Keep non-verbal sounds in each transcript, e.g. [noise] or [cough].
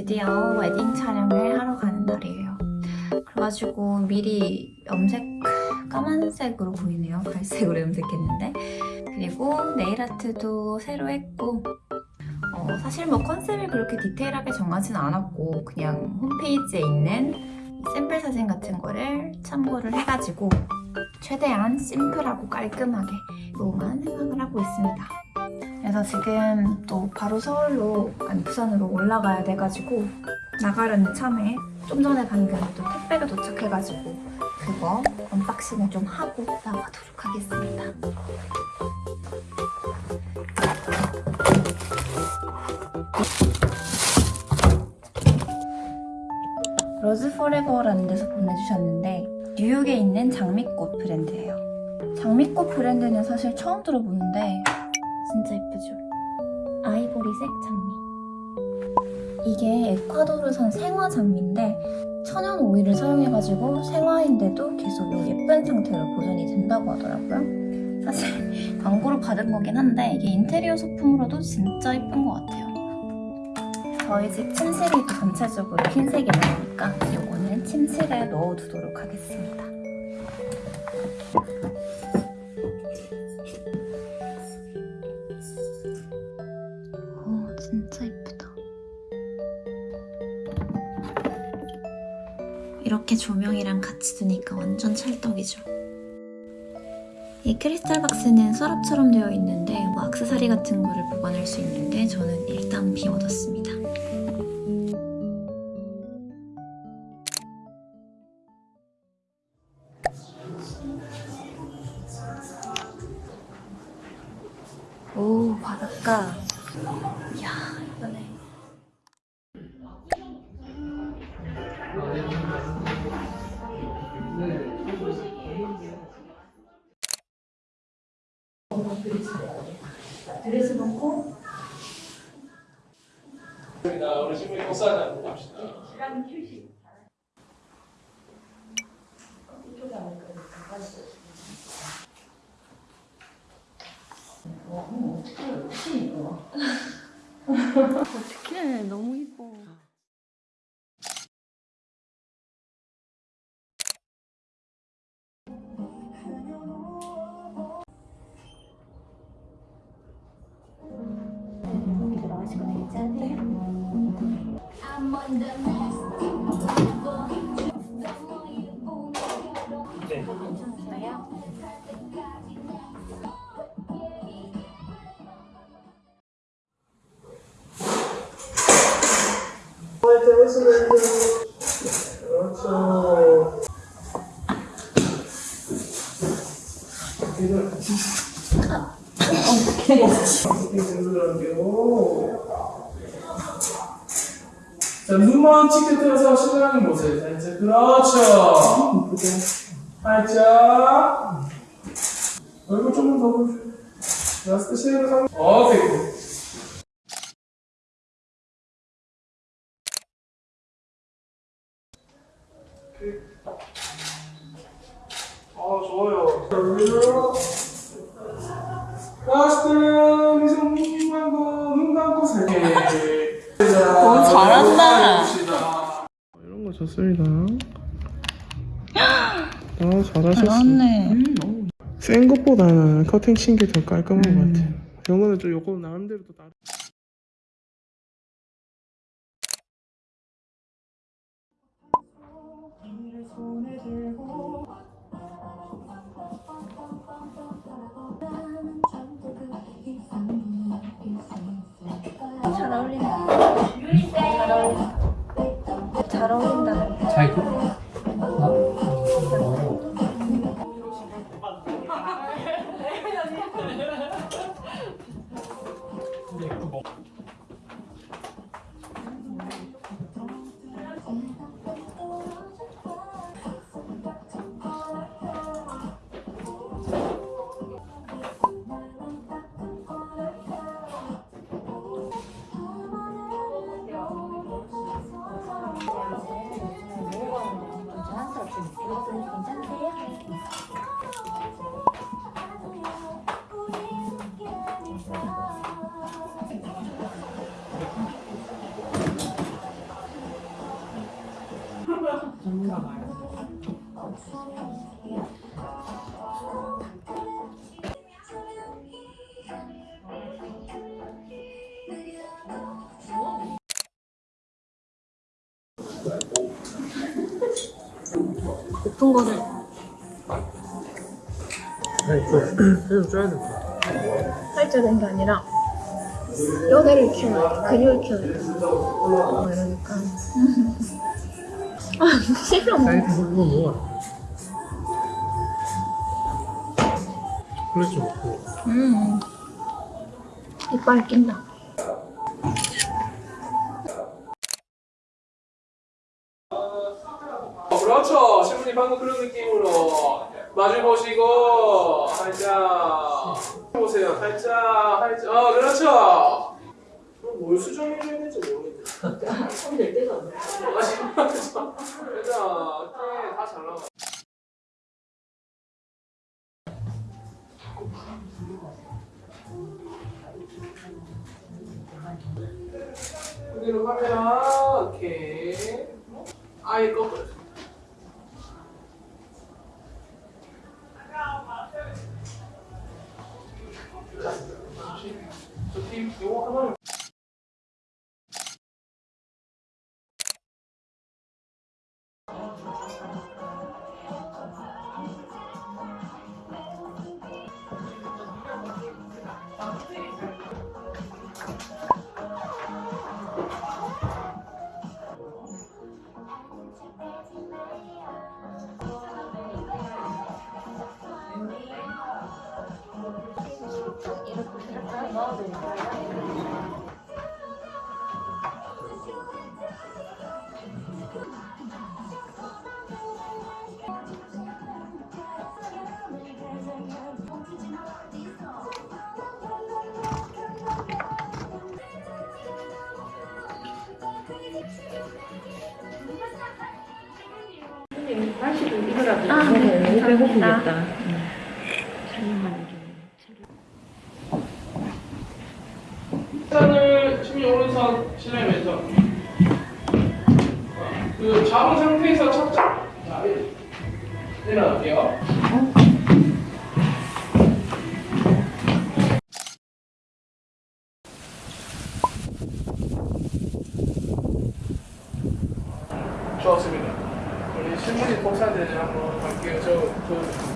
드디어 웨딩 촬영을 하러 가는 날이에요. 그래가지고 미리 염색 까만색으로 보이네요. 갈색으로 염색했는데 그리고 네일 아트도 새로 했고 어, 사실 뭐 컨셉을 그렇게 디테일하게 정하진 않았고 그냥 홈페이지에 있는 샘플 사진 같은 거를 참고를 해가지고 최대한 심플하고 깔끔하게 로만 생각을 하고 있습니다. 그래서 지금 또 바로 서울로 아니 부산으로 올라가야 돼가지고 나가려는 참에 좀 전에 방금 또 택배가 도착해가지고 그거 unboxing을 좀 하고 나가도록 하겠습니다. Rose Forever라는 데서 보내주셨는데 뉴욕에 있는 장미꽃 브랜드예요. 장미꽃 브랜드는 사실 처음 들어보는데 진짜 예쁘죠? 아이보리색 장미. 이게 에콰도르산 생화 장미인데 천연 오일을 사용해가지고 생화인데도 계속 이 예쁜 상태로 보존이 된다고 하더라고요. 사실 [laughs] 광고로 받은 거긴 한데 이게 인테리어 소품으로도 진짜 예쁜 것 같아요. 저희 집 침실이 전체적으로 흰색이 나오니까 이거는 침실에 넣어두도록 하겠습니다. 이렇게 조명이랑 같이 두니까 완전 찰떡이죠. 이 크리스탈 박스는 서랍처럼 되어 있는데 뭐 악세사리 같은 거를 보관할 수 있는데 저는 일단 비워뒀습니다. 벗고. 자, 우리 신부님 복사 한번 봅시다. 어떡해 너무 이뻐 그렇죠. 자, 치게 들어서 신랑이 보세요. 자, 이제 그렇죠. 살짝. 얼굴 조금 더 보세요. 라스트 쉐이로 상. 오케이. 아, 좋아요. 라스트 미소 눈 감고 눈 감고 살게. 너무 잘한다. 이런 거 좋습니다. 아, 잘하셨어. 센 것보다는 커팅 친 게 더 깔끔한 것 같아요. 이거는 좀 요거 나름대로 또 다른. 잘 어울린다 잘 어울린다 잘어 그, 높은 거를 아니 그 계속 쪄야 돼 살쪄야 게 아니라 뼈대를 키워야 돼. 근육을 키워야 돼. 뭐 이러니까. 아, 싫어. 먹어 먹고 음. 이빨 낀다. 그렇죠. 신부님 방금 그런 느낌으로 마주 보시고 살짝 보세요. 살짝 살짝. 어 그렇죠. 그럼 뭘 수정해줘야 될지 모르겠네. 손댈 때가 아 진짜. 일단 다잘 나와. 그대로 카메라 오케이. 아예 거꾸로. 아, 네. 감사합니다. 왼손을 심리 왼손. 그 잡은 상태에서 착착. 자, 일- 일어날게요. 좋았습니다. 우리 신문이 복사되는 한번 갈게요. 저, 저.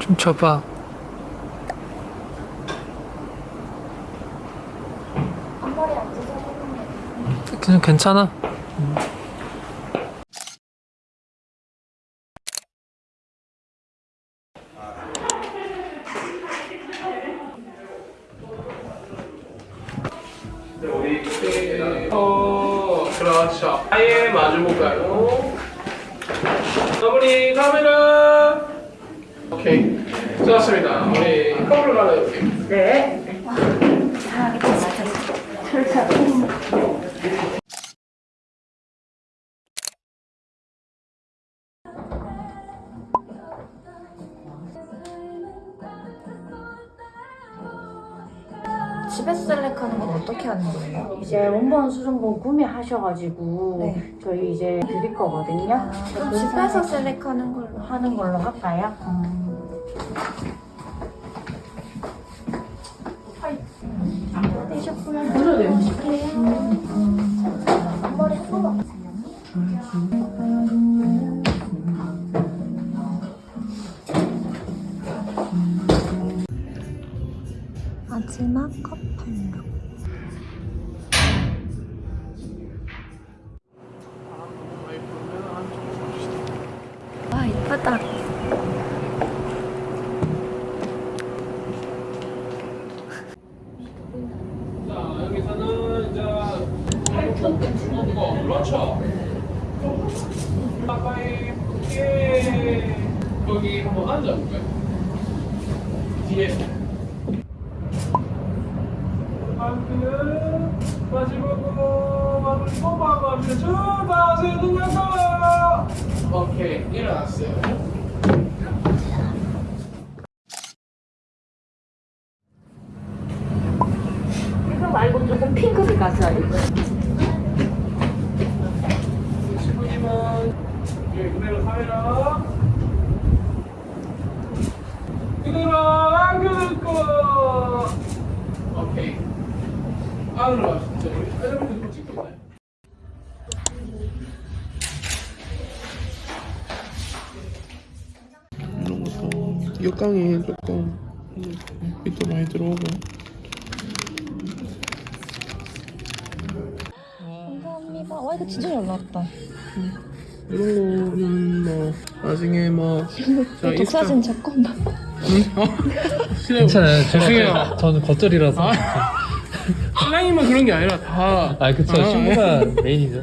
좀 쳐봐 그냥 괜찮아. 네, 우리 이렇게 어 그렇죠 아예 마주 볼까요? 마무리 카메라 오케이 좋았습니다 우리 커플 갈아볼게요 집에서 이제 원본 수정본 구매하셔가지고 네. 저희 이제 드릴 거거든요. 그럼 그 집에서 셀렉하는 걸로 하는 걸로 할까요? 마지막 커플룩. 와 이쁘다. 자 여기서는 이제 팔뚝 거 그렇죠 가까이 예 여기 한번 앉아볼까요? 뒤에 발끝 마지막으로 마무리 뽑아가면서 쭉 다시 눌러서 오케이 일어났어요 이거 말고 조금 핑크색 가져야 돼. 그대로 안겨놓고 오케이 안으로 가시죠 우리 엘리베이터 좀 찍고 있나요? 이런 것도 역강이 조금 빛도 많이 들어오고 감사합니다. 와 이거 진짜 잘 나왔다. 이런 거는 뭐 나중에 뭐 독사진? 어? 싫어요. 괜찮아요. 죄송해요. 제가 저는 겉절이라서. 신랑이만 그런 게 아니라 다 아, 그쵸. 아, 신부가 메인이죠.